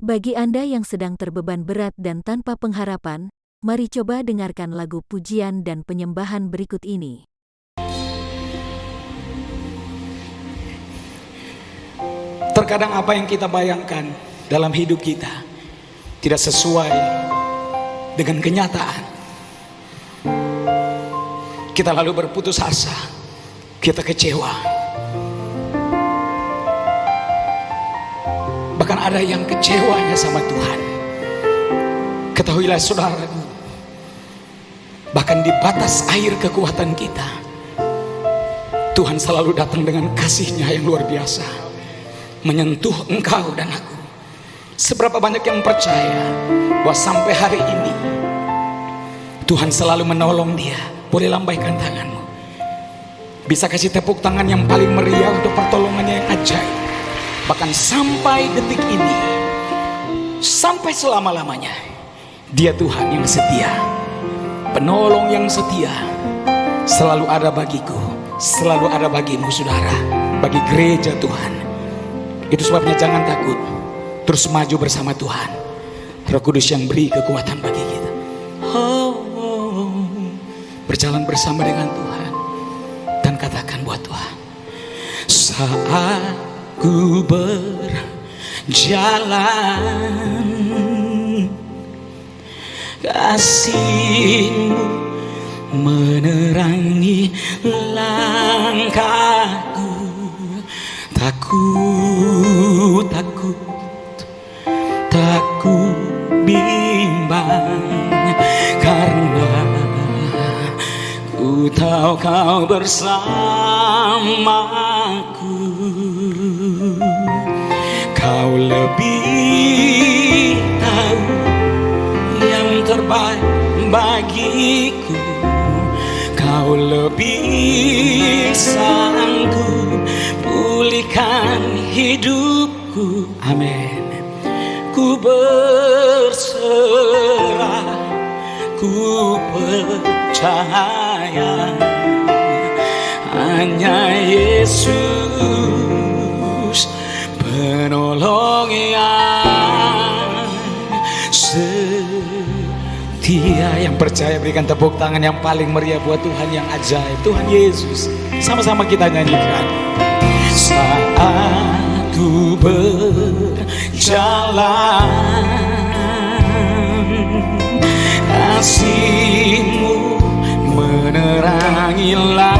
Bagi Anda yang sedang terbeban berat dan tanpa pengharapan, mari coba dengarkan lagu pujian dan penyembahan berikut ini. Terkadang apa yang kita bayangkan dalam hidup kita tidak sesuai dengan kenyataan. Kita lalu berputus asa, kita kecewa. Bahkan ada yang kecewanya sama Tuhan. Ketahuilah saudaraku, bahkan di batas air kekuatan kita, Tuhan selalu datang dengan kasihnya yang luar biasa menyentuh engkau dan aku. Seberapa banyak yang percaya bahwa sampai hari ini Tuhan selalu menolong dia. Boleh lambaikan tanganmu. Bisa kasih tepuk tangan yang paling meriah untuk pertolongannya yang ajaib bahkan sampai detik ini sampai selama-lamanya dia Tuhan yang setia penolong yang setia selalu ada bagiku selalu ada bagimu saudara bagi gereja Tuhan itu sebabnya jangan takut. Terus maju bersama Tuhan. Roh Kudus yang beri kekuatan bagi kita. Oh, berjalan bersama dengan Tuhan. Dan katakan buat Tuhan. Saat ku berjalan. Kasihmu menerangi langkahku. Takut, takut, takut bimbang. Karena ku tahu kau bersamaku bagiku Kau lebih sanggup pulihkan hidupku. Amin. Ku berserah Ku percaya Hanya Yesus percaya berikan tepuk tangan yang paling meriah buat Tuhan yang ajaib. Tuhan Yesus Sama-sama kita nyanyikan. Saat ku berjalan kasihmu menerangi langkahku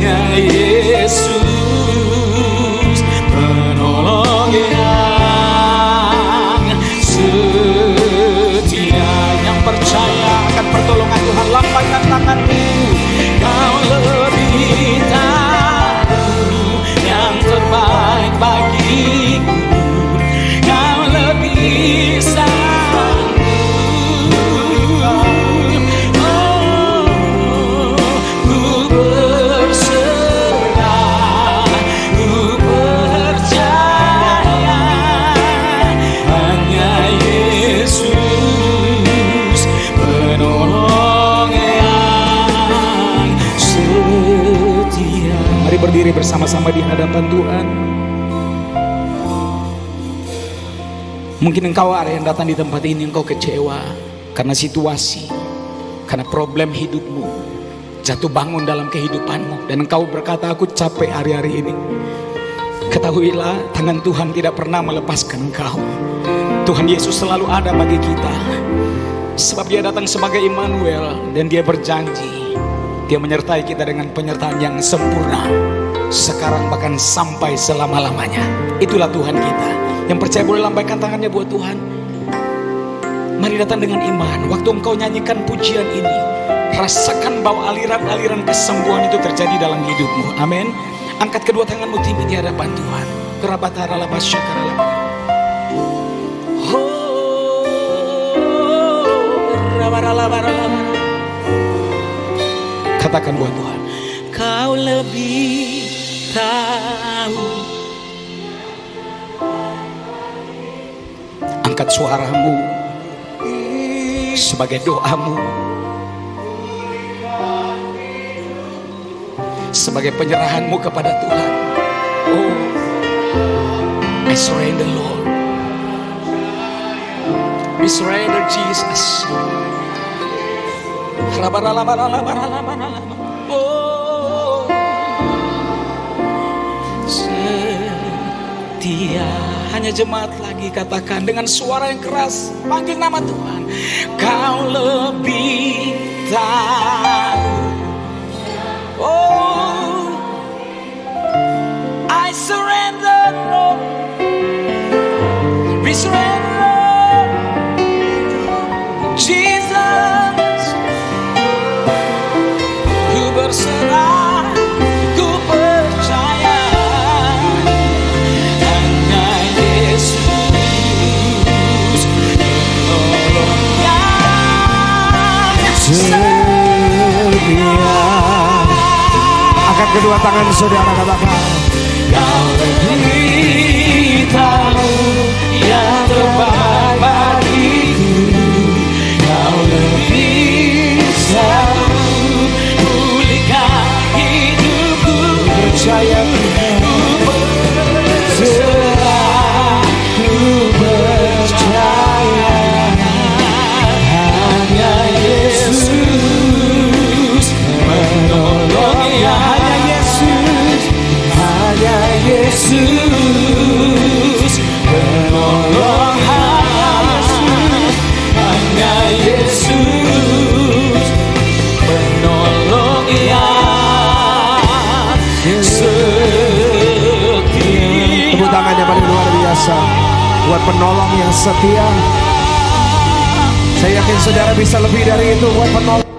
bersama berdiri bersama-sama di hadapan Tuhan. Mungkin engkau ada yang datang di tempat ini engkau kecewa karena situasi, karena problem hidupmu, jatuh bangun dalam kehidupanmu dan engkau berkata aku capek hari-hari ini. Ketahuilah tangan Tuhan tidak pernah melepaskan engkau. Tuhan Yesus selalu ada bagi kita. Sebab dia datang sebagai Immanuel dan dia berjanji dia menyertai kita dengan penyertaan yang sempurna sekarang bahkan sampai selama-lamanya itulah Tuhan kita yang percaya boleh lambaikan tangannya buat Tuhan Mari datang dengan iman. Waktu engkau nyanyikan pujian ini, rasakan bahwa aliran-aliran kesembuhan itu terjadi dalam hidupmu. Amin. Angkat kedua tanganmu tinggi di hadapan Tuhan. Kerabatara laba syakara laba. Rabara labara labara. Katakan buat Tuhan, Kau lebih tahu. Angkat suaramu sebagai doamu, sebagai penyerahanmu kepada Tuhan. Oh, I surrender, Lord. We surrender, Jesus. Oh, setia hanya jemaat lagi katakan dengan suara yang keras panggil nama Tuhan. Kau lebih tahu. Oh I surrender Lord kedua tangan saudara katakan. Yesus menolong hanya Yesus menolong yang setia Tepuk tangannya paling luar biasa buat penolong yang setia. Saya yakin saudara bisa lebih dari itu buat penolong.